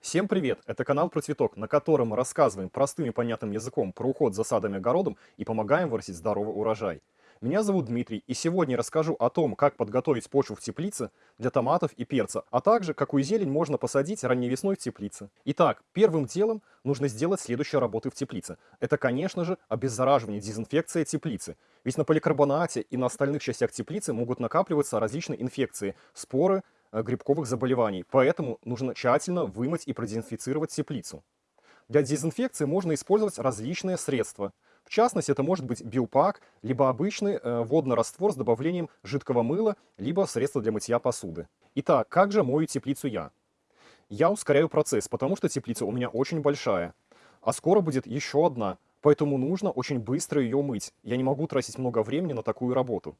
Всем привет! Это канал про цветок, на котором мы рассказываем простым и понятным языком про уход за садом и огородом и помогаем вырастить здоровый урожай. Меня зовут Дмитрий, и сегодня расскажу о том, как подготовить почву в теплице для томатов и перца, а также какую зелень можно посадить ранней весной в теплице. Итак, первым делом нужно сделать следующие работы в теплице. Это, конечно же, обеззараживание, дезинфекция теплицы. Ведь на поликарбонате и на остальных частях теплицы могут накапливаться различные инфекции, споры, грибковых заболеваний, поэтому нужно тщательно вымыть и продезинфицировать теплицу. Для дезинфекции можно использовать различные средства. В частности, это может быть биопак, либо обычный э, водный раствор с добавлением жидкого мыла, либо средства для мытья посуды. Итак, как же мою теплицу я? Я ускоряю процесс, потому что теплица у меня очень большая, а скоро будет еще одна, поэтому нужно очень быстро ее мыть. Я не могу тратить много времени на такую работу.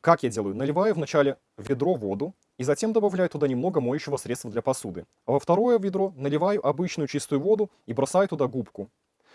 Как я делаю? Наливаю вначале ведро воду, и затем добавляю туда немного моющего средства для посуды. А во второе ведро наливаю обычную чистую воду и бросаю туда губку.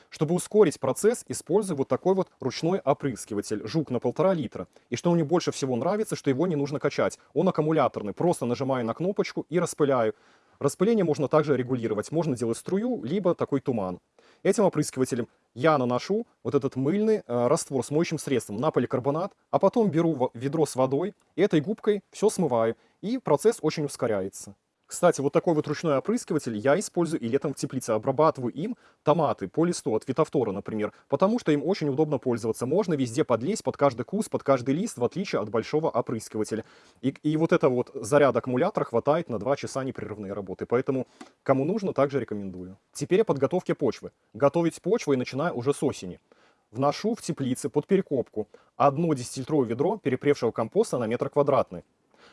Чтобы ускорить процесс, использую вот такой вот ручной опрыскиватель, жук на полтора литра. И что мне больше всего нравится, что его не нужно качать. Он аккумуляторный, просто нажимаю на кнопочку и распыляю. Распыление можно также регулировать, можно делать струю, либо такой туман. Этим опрыскивателем я наношу вот этот мыльный э, раствор с моющим средством на поликарбонат, а потом беру ведро с водой, и этой губкой все смываю, и процесс очень ускоряется. Кстати, вот такой вот ручной опрыскиватель я использую и летом в теплице. Обрабатываю им томаты по листу от фитофтора, например, потому что им очень удобно пользоваться. Можно везде подлезть под каждый куст, под каждый лист, в отличие от большого опрыскивателя. И, и вот это вот заряд аккумулятора хватает на 2 часа непрерывной работы. Поэтому, кому нужно, также рекомендую. Теперь о подготовке почвы. Готовить почву я начинаю уже с осени. Вношу в теплице под перекопку одно 10-литровое ведро перепревшего компоста на метр квадратный.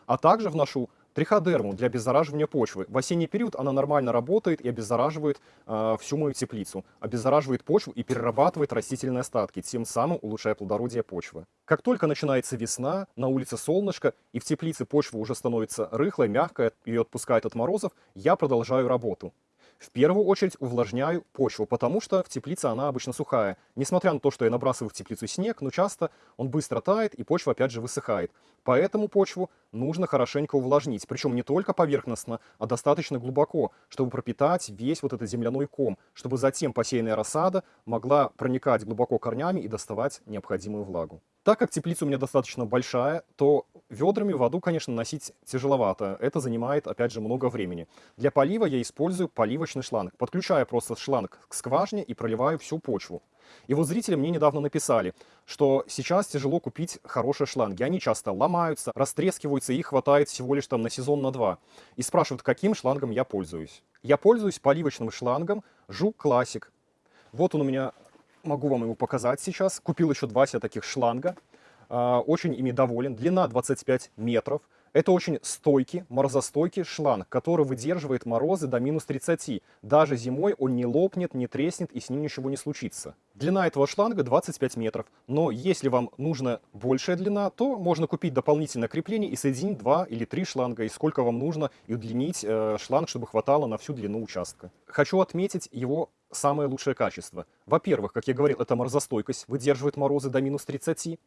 А также вношу Триходерму для обеззараживания почвы. В осенний период она нормально работает и обеззараживает э, всю мою теплицу. Обеззараживает почву и перерабатывает растительные остатки, тем самым улучшая плодородие почвы. Как только начинается весна, на улице солнышко, и в теплице почва уже становится рыхлой, мягкой, ее отпускает от морозов, я продолжаю работу. В первую очередь увлажняю почву, потому что в теплице она обычно сухая. Несмотря на то, что я набрасываю в теплицу снег, но часто он быстро тает и почва опять же высыхает. Поэтому почву нужно хорошенько увлажнить, причем не только поверхностно, а достаточно глубоко, чтобы пропитать весь вот этот земляной ком, чтобы затем посеянная рассада могла проникать глубоко корнями и доставать необходимую влагу. Так как теплица у меня достаточно большая, то ведрами воду, конечно, носить тяжеловато. Это занимает, опять же, много времени. Для полива я использую поливочный шланг. Подключаю просто шланг к скважине и проливаю всю почву. И вот зрители мне недавно написали, что сейчас тяжело купить хорошие шланги. Они часто ломаются, растрескиваются, и их хватает всего лишь там на сезон, на два. И спрашивают, каким шлангом я пользуюсь. Я пользуюсь поливочным шлангом Жук Классик. Вот он у меня могу вам его показать сейчас. Купил еще два себе таких шланга. А, очень ими доволен. Длина 25 метров. Это очень стойкий, морозостойкий шланг, который выдерживает морозы до минус 30. Даже зимой он не лопнет, не треснет и с ним ничего не случится. Длина этого шланга 25 метров. Но если вам нужна большая длина, то можно купить дополнительное крепление и соединить два или три шланга, и сколько вам нужно, и удлинить э, шланг, чтобы хватало на всю длину участка. Хочу отметить его самое лучшее качество. Во-первых, как я говорил, это морозостойкость, выдерживает морозы до минус 30.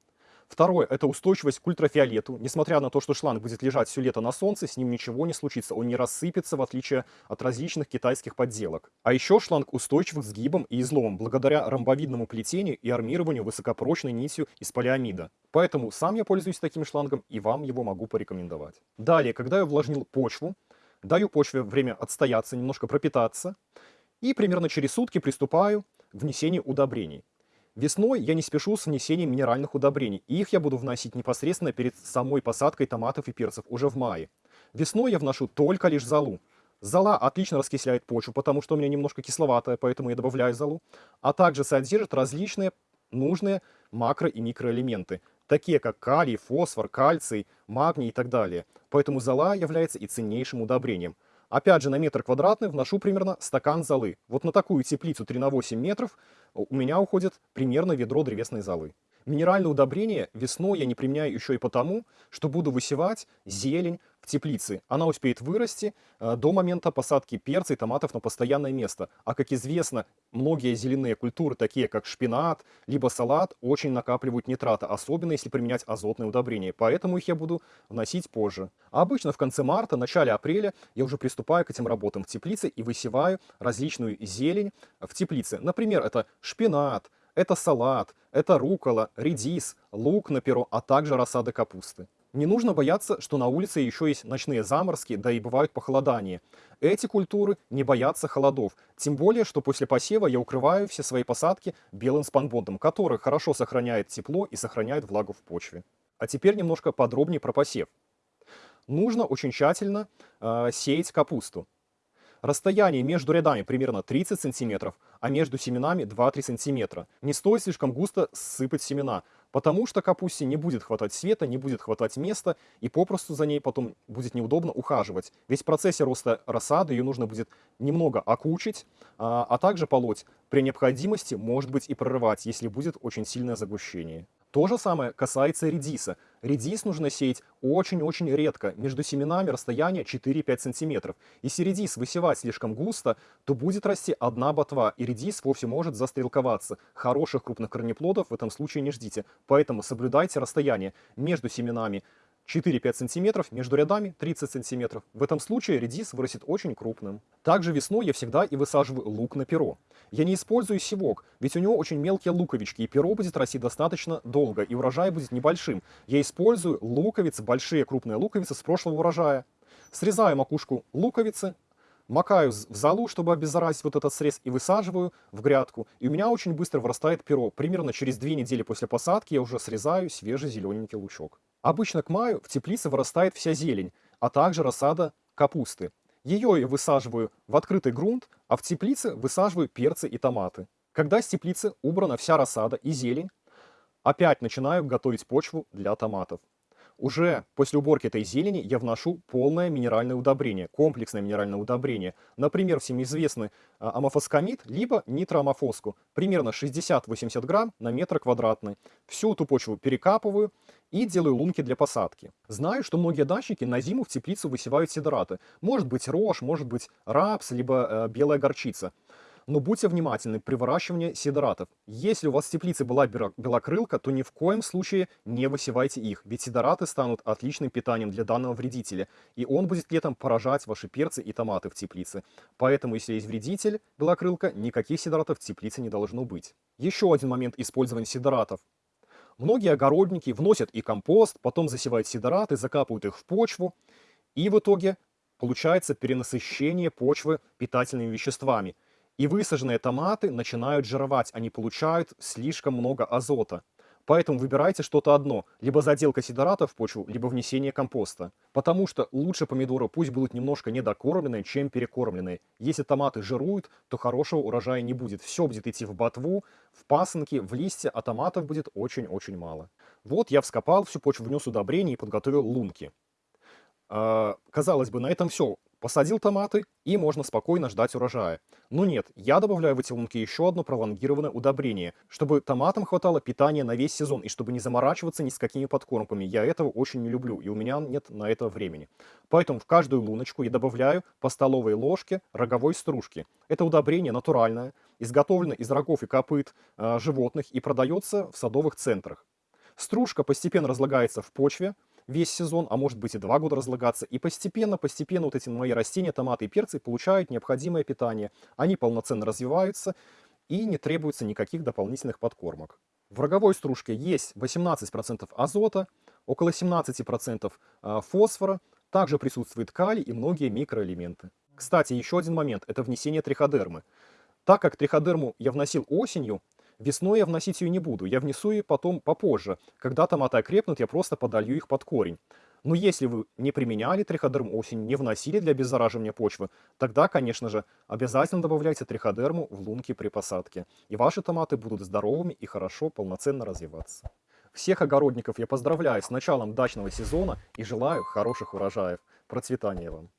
Второе – это устойчивость к ультрафиолету. Несмотря на то, что шланг будет лежать все лето на солнце, с ним ничего не случится, он не рассыпется, в отличие от различных китайских подделок. А еще шланг устойчив к сгибам и изломам, благодаря ромбовидному плетению и армированию высокопрочной нитью из полиамида. Поэтому сам я пользуюсь таким шлангом и вам его могу порекомендовать. Далее, когда я увлажнил почву, даю почве время отстояться, немножко пропитаться, и примерно через сутки приступаю к внесению удобрений. Весной я не спешу с внесением минеральных удобрений, и их я буду вносить непосредственно перед самой посадкой томатов и перцев, уже в мае. Весной я вношу только лишь золу. Зола отлично раскисляет почву, потому что у меня немножко кисловатая, поэтому я добавляю золу, а также содержит различные нужные макро- и микроэлементы, такие как калий, фосфор, кальций, магний и так далее. Поэтому зола является и ценнейшим удобрением. Опять же, на метр квадратный вношу примерно стакан золы. Вот на такую теплицу 3 на 8 метров у меня уходит примерно ведро древесной золы. Минеральное удобрение весной я не применяю еще и потому, что буду высевать зелень в теплице, она успеет вырасти э, до момента посадки перца и томатов на постоянное место. А как известно, многие зеленые культуры, такие как шпинат, либо салат, очень накапливают нитраты, особенно если применять азотные удобрения. Поэтому их я буду вносить позже. А обычно в конце марта, начале апреля я уже приступаю к этим работам в теплице и высеваю различную зелень в теплице. Например, это шпинат, это салат, это рукола, редис, лук на перо, а также рассады капусты. Не нужно бояться, что на улице еще есть ночные заморозки, да и бывают похолодания. Эти культуры не боятся холодов, тем более, что после посева я укрываю все свои посадки белым спанбондом, который хорошо сохраняет тепло и сохраняет влагу в почве. А теперь немножко подробнее про посев. Нужно очень тщательно э, сеять капусту. Расстояние между рядами примерно 30 сантиметров, а между семенами 2-3 сантиметра. Не стоит слишком густо сыпать семена, потому что капусте не будет хватать света, не будет хватать места, и попросту за ней потом будет неудобно ухаживать. Ведь в процессе роста рассады ее нужно будет немного окучить, а, а также полоть. При необходимости, может быть, и прорывать, если будет очень сильное загущение. То же самое касается редиса. Редис нужно сеять очень-очень редко, между семенами расстояние 4-5 сантиметров. Если редис высевать слишком густо, то будет расти одна ботва, и редис вовсе может застрелковаться. Хороших крупных корнеплодов в этом случае не ждите, поэтому соблюдайте расстояние между семенами 4-5 сантиметров, между рядами 30 сантиметров. В этом случае редис вырастет очень крупным. Также весной я всегда и высаживаю лук на перо. Я не использую севок, ведь у него очень мелкие луковички, и перо будет расти достаточно долго, и урожай будет небольшим. Я использую луковицы, большие крупные луковицы с прошлого урожая. Срезаю макушку луковицы, макаю в залу, чтобы обеззаразить вот этот срез, и высаживаю в грядку. И у меня очень быстро вырастает перо. Примерно через две недели после посадки я уже срезаю свежий зелененький лучок. Обычно к маю в теплице вырастает вся зелень, а также рассада капусты. Ее я высаживаю в открытый грунт, а в теплице высаживаю перцы и томаты. Когда с теплицы убрана вся рассада и зелень, опять начинаю готовить почву для томатов. Уже после уборки этой зелени я вношу полное минеральное удобрение, комплексное минеральное удобрение. Например, всем известный а, амофоскамид, либо нитроамофоску. Примерно 60-80 грамм на метр квадратный. Всю эту почву перекапываю и делаю лунки для посадки. Знаю, что многие дачники на зиму в теплицу высевают сидораты. Может быть рожь, может быть рапс, либо э, белая горчица. Но будьте внимательны при выращивании сидоратов. Если у вас в теплице была белокрылка, то ни в коем случае не высевайте их, ведь сидораты станут отличным питанием для данного вредителя, и он будет летом поражать ваши перцы и томаты в теплице. Поэтому, если есть вредитель, белокрылка, никаких сидоратов в теплице не должно быть. Еще один момент использования сидоратов. Многие огородники вносят и компост, потом засевают сидораты, закапывают их в почву, и в итоге получается перенасыщение почвы питательными веществами. И высаженные томаты начинают жировать, они получают слишком много азота. Поэтому выбирайте что-то одно, либо заделка сидората в почву, либо внесение компоста. Потому что лучше помидоры пусть будут немножко недокормленные, чем перекормленные. Если томаты жируют, то хорошего урожая не будет. Все будет идти в ботву, в пасынки, в листья, а томатов будет очень-очень мало. Вот я вскопал всю почву, внес удобрения и подготовил лунки. А, казалось бы, на этом все. Посадил томаты, и можно спокойно ждать урожая. Но нет, я добавляю в эти лунки еще одно пролонгированное удобрение, чтобы томатам хватало питания на весь сезон, и чтобы не заморачиваться ни с какими подкормками. Я этого очень не люблю, и у меня нет на это времени. Поэтому в каждую луночку я добавляю по столовой ложке роговой стружки. Это удобрение натуральное, изготовлено из рогов и копыт э, животных и продается в садовых центрах. Стружка постепенно разлагается в почве, весь сезон, а может быть и два года разлагаться. И постепенно, постепенно вот эти мои растения, томаты и перцы получают необходимое питание. Они полноценно развиваются и не требуется никаких дополнительных подкормок. В роговой стружке есть 18% азота, около 17% а, фосфора, также присутствует калий и многие микроэлементы. Кстати, еще один момент – это внесение триходермы. Так как триходерму я вносил осенью, Весной я вносить ее не буду, я внесу ее потом попозже. Когда томаты окрепнут, я просто подолью их под корень. Но если вы не применяли триходерм осень, не вносили для обеззараживания почвы, тогда, конечно же, обязательно добавляйте триходерму в лунки при посадке. И ваши томаты будут здоровыми и хорошо, полноценно развиваться. Всех огородников я поздравляю с началом дачного сезона и желаю хороших урожаев. Процветания вам!